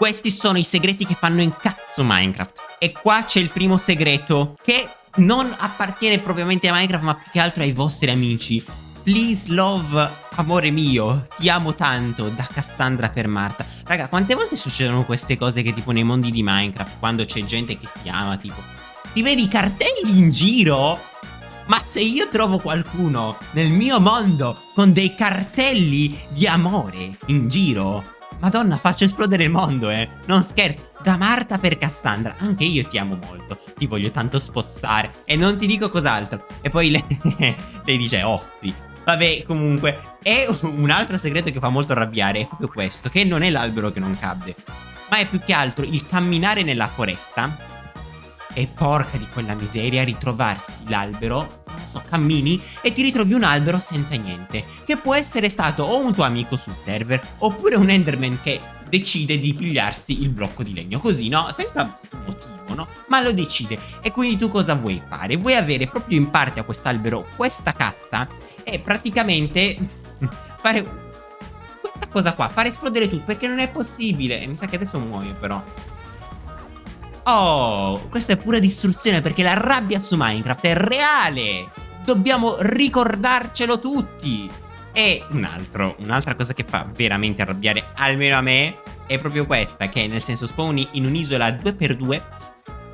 Questi sono i segreti che fanno incazzo Minecraft. E qua c'è il primo segreto che non appartiene propriamente a Minecraft ma più che altro ai vostri amici. Please love, amore mio, ti amo tanto, da Cassandra per Marta. Raga, quante volte succedono queste cose che tipo nei mondi di Minecraft, quando c'è gente che si ama, tipo... Ti vedi i cartelli in giro? Ma se io trovo qualcuno nel mio mondo con dei cartelli di amore in giro, Madonna, faccio esplodere il mondo, eh. Non scherzo. Da Marta per Cassandra, anche io ti amo molto. Ti voglio tanto spostare. E non ti dico cos'altro. E poi lei, lei dice, sì, Vabbè, comunque, è un altro segreto che fa molto arrabbiare, è proprio questo, che non è l'albero che non cadde, ma è più che altro il camminare nella foresta e porca di quella miseria ritrovarsi l'albero, so, cammini e ti ritrovi un albero senza niente, che può essere stato o un tuo amico sul server, oppure un Enderman che decide di pigliarsi il blocco di legno, così, no? Senza motivo, no? Ma lo decide. E quindi tu cosa vuoi fare? Vuoi avere proprio in parte a quest'albero questa cassa e praticamente fare questa cosa qua, fare esplodere tutto, perché non è possibile. E mi sa che adesso muoio però. Oh, questa è pura distruzione perché la rabbia su Minecraft è reale. Dobbiamo ricordarcelo tutti. E un altro, un'altra cosa che fa veramente arrabbiare, almeno a me, è proprio questa, che nel senso spawni in un'isola 2x2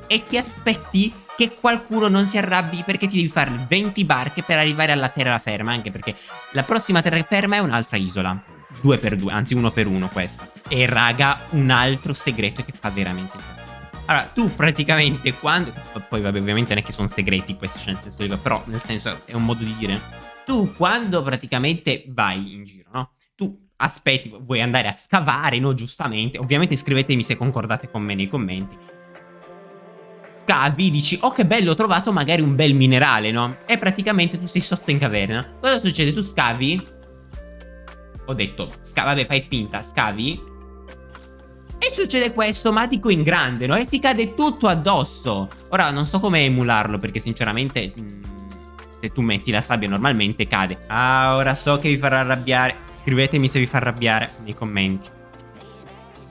e ti aspetti che qualcuno non si arrabbi perché ti devi fare 20 barche per arrivare alla terraferma, anche perché la prossima terraferma è un'altra isola. 2x2, anzi 1x1 questa. E raga, un altro segreto che fa veramente allora, tu praticamente quando... Poi vabbè, ovviamente non è che sono segreti questi, cioè però nel senso è un modo di dire. Tu quando praticamente vai in giro, no? Tu aspetti, vuoi andare a scavare, no? Giustamente. Ovviamente scrivetemi se concordate con me nei commenti. Scavi, dici, oh che bello, ho trovato magari un bel minerale, no? E praticamente tu sei sotto in caverna. Cosa succede? Tu scavi? Ho detto, scavi, vabbè, fai finta, scavi succede questo, ma dico in grande, no? E ti cade tutto addosso. Ora, non so come emularlo, perché sinceramente... Mm, se tu metti la sabbia normalmente cade. Ah, ora so che vi farà arrabbiare. Scrivetemi se vi fa arrabbiare nei commenti.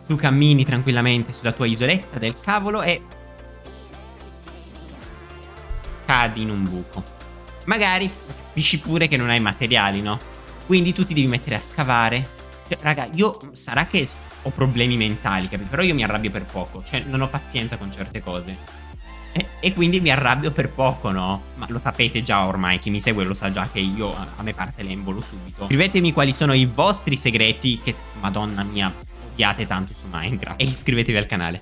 Tu cammini tranquillamente sulla tua isoletta del cavolo e... Cadi in un buco. Magari capisci pure che non hai materiali, no? Quindi tu ti devi mettere a scavare. Cioè, raga, io... Sarà che ho problemi mentali, capito? Però io mi arrabbio per poco, cioè non ho pazienza con certe cose. E, e, quindi mi arrabbio per poco, no? Ma lo sapete già ormai, chi mi segue lo sa già che io a, a me parte l'embolo subito. Scrivetemi quali sono i vostri segreti che, madonna mia, odiate tanto su Minecraft. E iscrivetevi al canale.